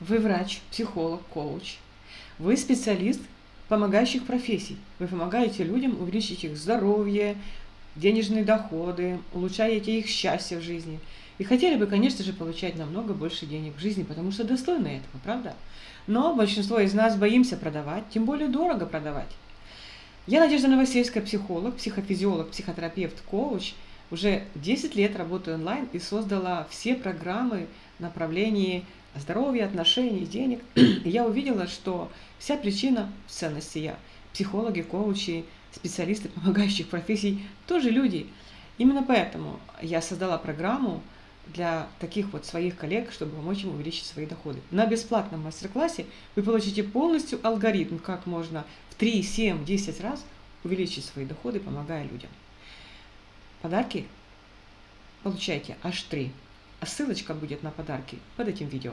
Вы врач, психолог, коуч. Вы специалист помогающих профессий. Вы помогаете людям увеличить их здоровье, денежные доходы, улучшаете их счастье в жизни. И хотели бы, конечно же, получать намного больше денег в жизни, потому что достойны этого, правда? Но большинство из нас боимся продавать, тем более дорого продавать. Я Надежда Новосельская, психолог, психофизиолог, психотерапевт, коуч. Уже 10 лет работаю онлайн и создала все программы в направлении здоровья, отношений, денег. И я увидела, что вся причина в ценности я. Психологи, коучи, специалисты помогающих профессий тоже люди. Именно поэтому я создала программу для таких вот своих коллег, чтобы помочь им увеличить свои доходы. На бесплатном мастер-классе вы получите полностью алгоритм, как можно в 3, 7, 10 раз увеличить свои доходы, помогая людям. Подарки получайте аж 3. А ссылочка будет на подарки под этим видео.